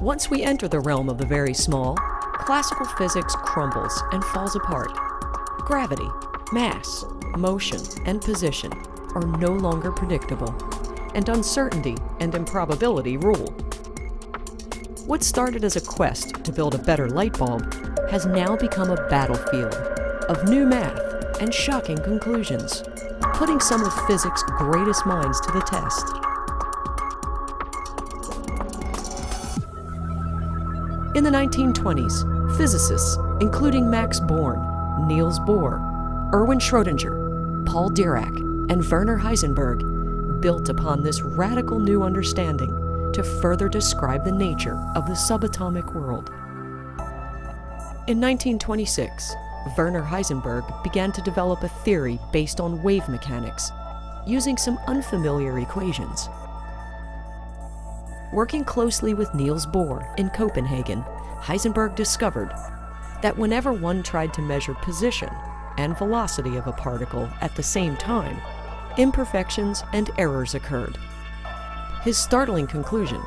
Once we enter the realm of the very small, classical physics crumbles and falls apart. Gravity, mass, motion, and position are no longer predictable, and uncertainty and improbability rule. What started as a quest to build a better light bulb has now become a battlefield of new math and shocking conclusions, putting some of physics' greatest minds to the test. In the 1920s, physicists, including Max Born, Niels Bohr, Erwin Schrödinger, Paul Dirac, and Werner Heisenberg, built upon this radical new understanding to further describe the nature of the subatomic world. In 1926, Werner Heisenberg began to develop a theory based on wave mechanics, using some unfamiliar equations. Working closely with Niels Bohr in Copenhagen, Heisenberg discovered that whenever one tried to measure position and velocity of a particle at the same time, imperfections and errors occurred. His startling conclusion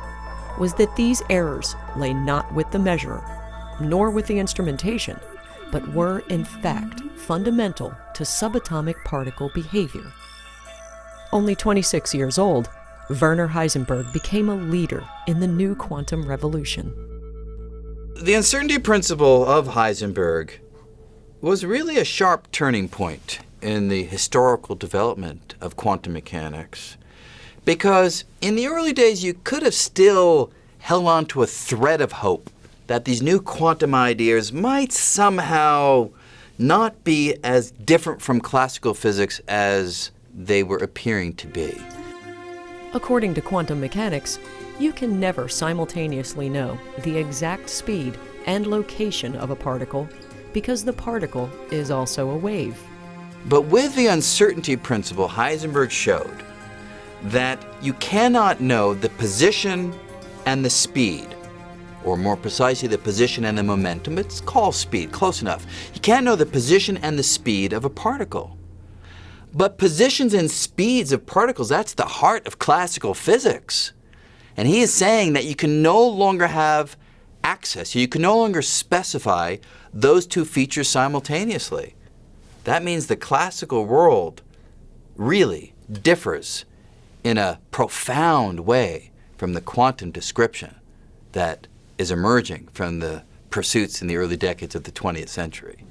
was that these errors lay not with the measurer, nor with the instrumentation, but were in fact fundamental to subatomic particle behavior. Only 26 years old, Werner Heisenberg became a leader in the new quantum revolution. The uncertainty principle of Heisenberg was really a sharp turning point in the historical development of quantum mechanics. Because in the early days, you could have still held on to a thread of hope that these new quantum ideas might somehow not be as different from classical physics as they were appearing to be. According to quantum mechanics, you can never simultaneously know the exact speed and location of a particle because the particle is also a wave. But with the uncertainty principle, Heisenberg showed that you cannot know the position and the speed, or more precisely, the position and the momentum. It's called speed, close enough. You can't know the position and the speed of a particle. But positions and speeds of particles, that's the heart of classical physics. And he is saying that you can no longer have access, you can no longer specify those two features simultaneously. That means the classical world really differs in a profound way from the quantum description that is emerging from the pursuits in the early decades of the 20th century.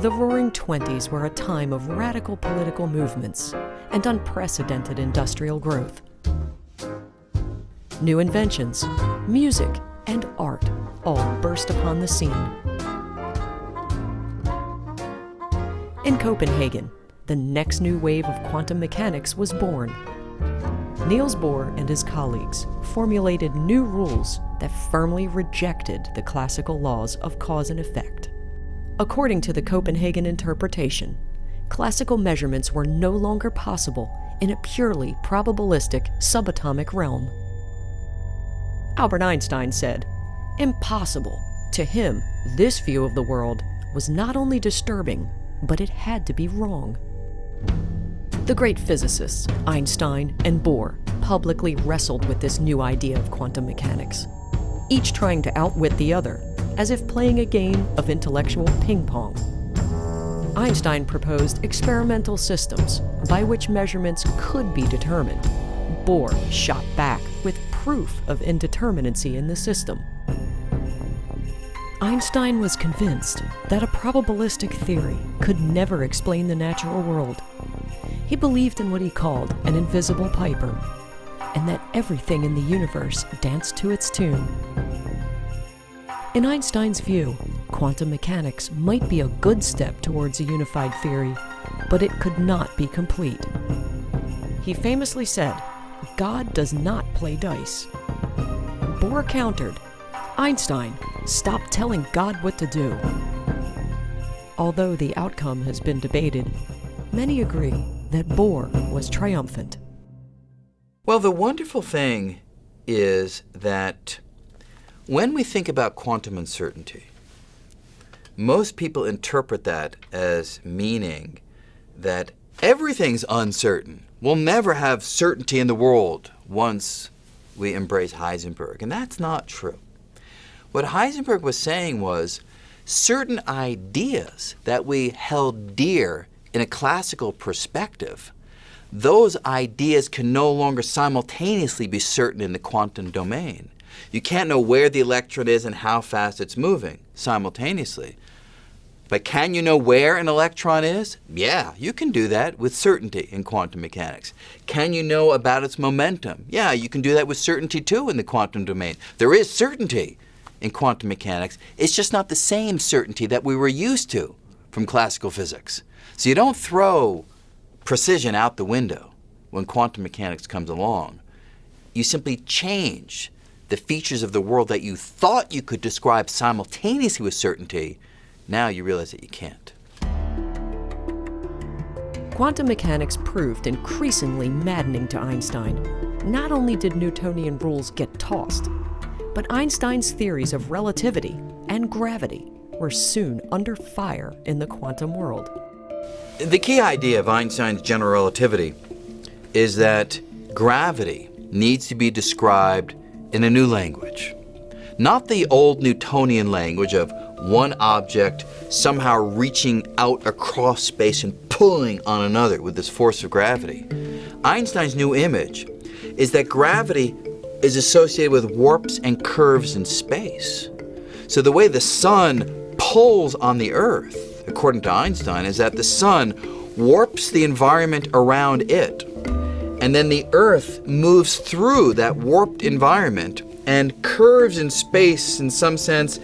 The Roaring Twenties were a time of radical political movements and unprecedented industrial growth. New inventions, music, and art all burst upon the scene. In Copenhagen, the next new wave of quantum mechanics was born. Niels Bohr and his colleagues formulated new rules that firmly rejected the classical laws of cause and effect. According to the Copenhagen interpretation, classical measurements were no longer possible in a purely probabilistic subatomic realm. Albert Einstein said, impossible. To him, this view of the world was not only disturbing, but it had to be wrong. The great physicists, Einstein and Bohr, publicly wrestled with this new idea of quantum mechanics, each trying to outwit the other as if playing a game of intellectual ping pong. Einstein proposed experimental systems by which measurements could be determined. Bohr shot back with proof of indeterminacy in the system. Einstein was convinced that a probabilistic theory could never explain the natural world. He believed in what he called an invisible piper, and that everything in the universe danced to its tune. In Einstein's view, quantum mechanics might be a good step towards a unified theory, but it could not be complete. He famously said, God does not play dice. Bohr countered, Einstein, stop telling God what to do. Although the outcome has been debated, many agree that Bohr was triumphant. Well, the wonderful thing is that when we think about quantum uncertainty, most people interpret that as meaning that everything's uncertain. We'll never have certainty in the world. once we embrace Heisenberg, and that's not true. What Heisenberg was saying was certain ideas that we held dear in a classical perspective, those ideas can no longer simultaneously be certain in the quantum domain. You can't know where the electron is and how fast it's moving simultaneously. But can you know where an electron is? Yeah, you can do that with certainty in quantum mechanics. Can you know about its momentum? Yeah, you can do that with certainty too in the quantum domain. There is certainty in quantum mechanics. It's just not the same certainty that we were used to from classical physics. So you don't throw precision out the window when quantum mechanics comes along. You simply change the features of the world that you thought you could describe simultaneously with certainty now you realize that you can't. Quantum mechanics proved increasingly maddening to Einstein. Not only did Newtonian rules get tossed, but Einstein's theories of relativity and gravity were soon under fire in the quantum world. The key idea of Einstein's general relativity is that gravity needs to be described in a new language. Not the old Newtonian language of one object somehow reaching out across space and pulling on another with this force of gravity. Einstein's new image is that gravity is associated with warps and curves in space. So the way the sun pulls on the Earth, according to Einstein, is that the sun warps the environment around it. And then the Earth moves through that warped environment and curves in space in some sense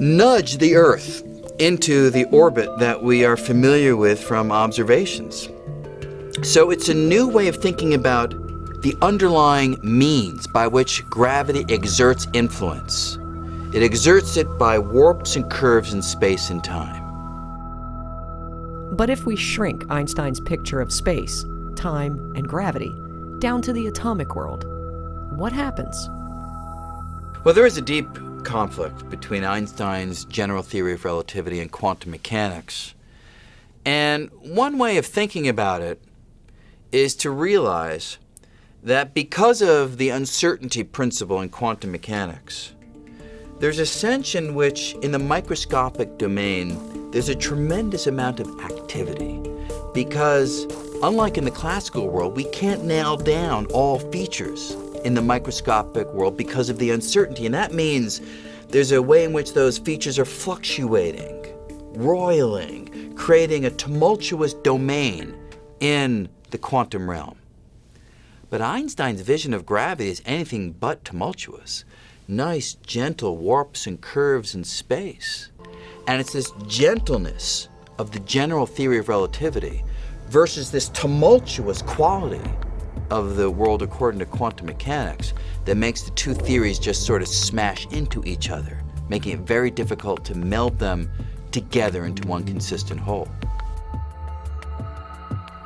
nudge the Earth into the orbit that we are familiar with from observations. So it's a new way of thinking about the underlying means by which gravity exerts influence. It exerts it by warps and curves in space and time. But if we shrink Einstein's picture of space, time, and gravity down to the atomic world, what happens? Well, there is a deep conflict between Einstein's general theory of relativity and quantum mechanics. And one way of thinking about it is to realize that because of the uncertainty principle in quantum mechanics, there's a sense in which, in the microscopic domain, there's a tremendous amount of activity. Because, unlike in the classical world, we can't nail down all features in the microscopic world because of the uncertainty. And that means there's a way in which those features are fluctuating, roiling, creating a tumultuous domain in the quantum realm. But Einstein's vision of gravity is anything but tumultuous. Nice, gentle warps and curves in space. And it's this gentleness of the general theory of relativity versus this tumultuous quality of the world according to quantum mechanics that makes the two theories just sort of smash into each other, making it very difficult to meld them together into one consistent whole.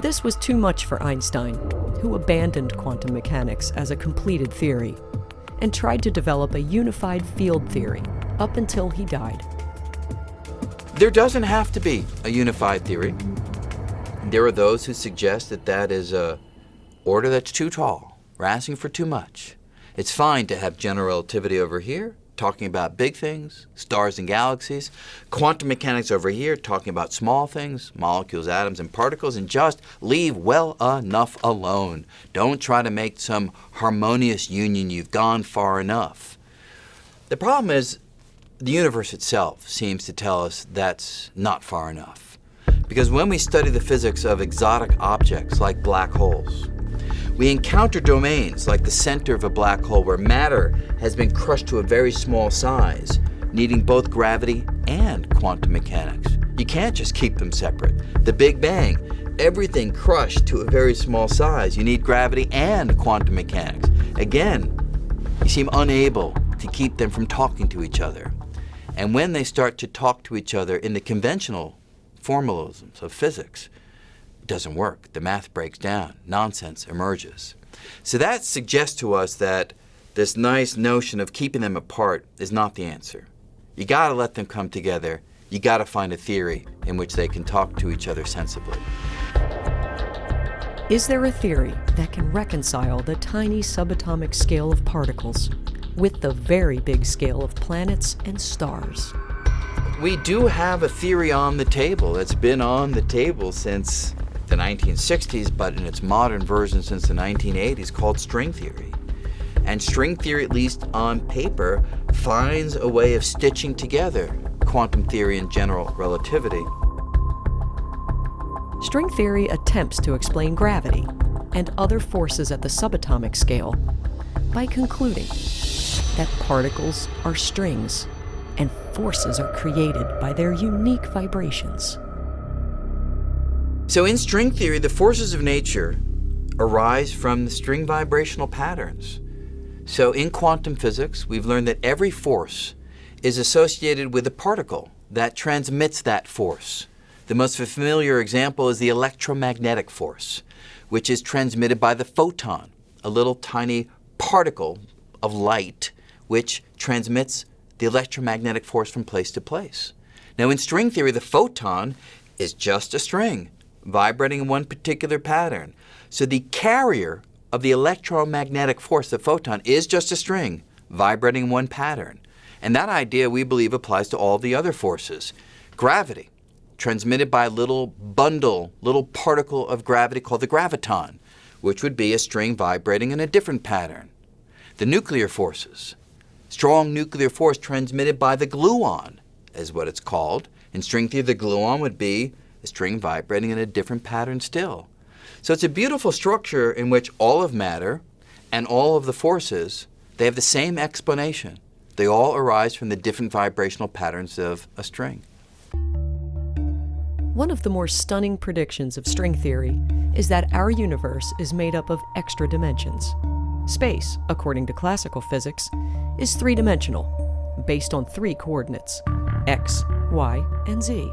This was too much for Einstein, who abandoned quantum mechanics as a completed theory and tried to develop a unified field theory up until he died. There doesn't have to be a unified theory. There are those who suggest that that is a order that's too tall. We're asking for too much. It's fine to have general relativity over here, talking about big things, stars and galaxies, quantum mechanics over here, talking about small things, molecules, atoms, and particles, and just leave well enough alone. Don't try to make some harmonious union. You've gone far enough. The problem is the universe itself seems to tell us that's not far enough. Because when we study the physics of exotic objects like black holes, we encounter domains like the center of a black hole where matter has been crushed to a very small size, needing both gravity and quantum mechanics. You can't just keep them separate. The Big Bang, everything crushed to a very small size. You need gravity and quantum mechanics. Again, you seem unable to keep them from talking to each other. And when they start to talk to each other in the conventional formalisms of physics, it doesn't work. The math breaks down. Nonsense emerges. So that suggests to us that this nice notion of keeping them apart is not the answer. You got to let them come together. You got to find a theory in which they can talk to each other sensibly. Is there a theory that can reconcile the tiny subatomic scale of particles with the very big scale of planets and stars? We do have a theory on the table. that's been on the table since the 1960s, but in its modern version since the 1980s, called string theory. And string theory, at least on paper, finds a way of stitching together quantum theory and general relativity. String theory attempts to explain gravity and other forces at the subatomic scale by concluding that particles are strings forces are created by their unique vibrations. So in string theory, the forces of nature arise from the string vibrational patterns. So in quantum physics, we've learned that every force is associated with a particle that transmits that force. The most familiar example is the electromagnetic force, which is transmitted by the photon, a little tiny particle of light which transmits the electromagnetic force from place to place. Now in string theory, the photon is just a string vibrating in one particular pattern. So the carrier of the electromagnetic force, the photon, is just a string vibrating in one pattern. And that idea, we believe, applies to all the other forces. Gravity, transmitted by a little bundle, little particle of gravity called the graviton, which would be a string vibrating in a different pattern. The nuclear forces, strong nuclear force transmitted by the gluon, is what it's called. And string theory, the gluon would be a string vibrating in a different pattern still. So it's a beautiful structure in which all of matter and all of the forces, they have the same explanation. They all arise from the different vibrational patterns of a string. One of the more stunning predictions of string theory is that our universe is made up of extra dimensions. Space, according to classical physics, is three-dimensional, based on three coordinates, x, y, and z.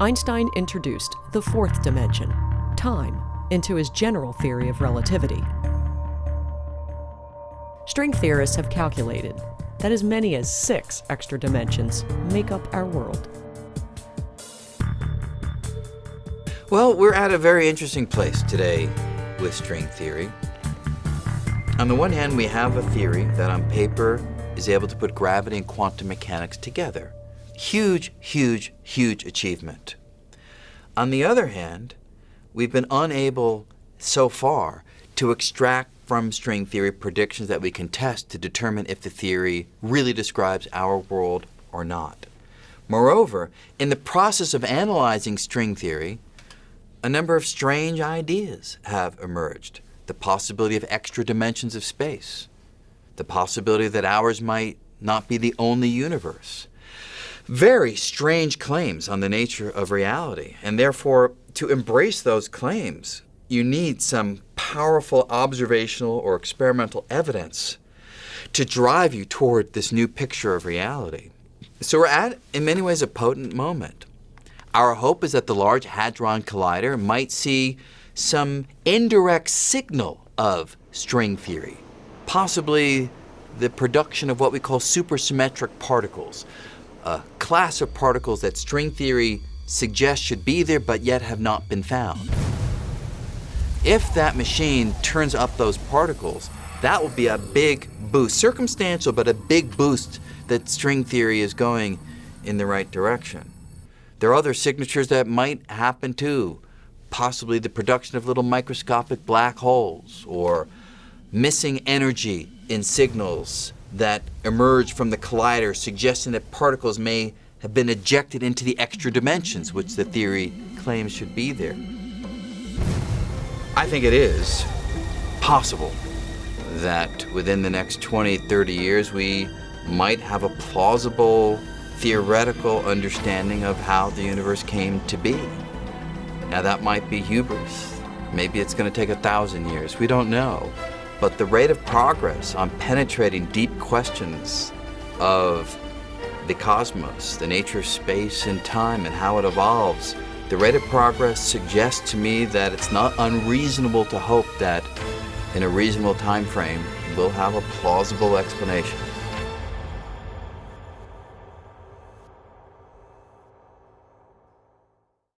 Einstein introduced the fourth dimension, time, into his general theory of relativity. String theorists have calculated that as many as six extra dimensions make up our world. Well, we're at a very interesting place today with string theory. On the one hand, we have a theory that on paper is able to put gravity and quantum mechanics together. Huge, huge, huge achievement. On the other hand, we've been unable so far to extract from string theory predictions that we can test to determine if the theory really describes our world or not. Moreover, in the process of analyzing string theory, a number of strange ideas have emerged. The possibility of extra dimensions of space, the possibility that ours might not be the only universe. Very strange claims on the nature of reality, and therefore to embrace those claims you need some powerful observational or experimental evidence to drive you toward this new picture of reality. So we're at, in many ways, a potent moment. Our hope is that the Large Hadron Collider might see some indirect signal of string theory, possibly the production of what we call supersymmetric particles, a class of particles that string theory suggests should be there but yet have not been found. If that machine turns up those particles, that will be a big boost, circumstantial, but a big boost that string theory is going in the right direction. There are other signatures that might happen too, possibly the production of little microscopic black holes or missing energy in signals that emerge from the collider suggesting that particles may have been ejected into the extra dimensions which the theory claims should be there. I think it is possible that within the next 20, 30 years we might have a plausible theoretical understanding of how the universe came to be. Now that might be hubris. Maybe it's going to take a thousand years. We don't know. But the rate of progress on penetrating deep questions of the cosmos, the nature of space and time and how it evolves, the rate of progress suggests to me that it's not unreasonable to hope that in a reasonable time frame we'll have a plausible explanation.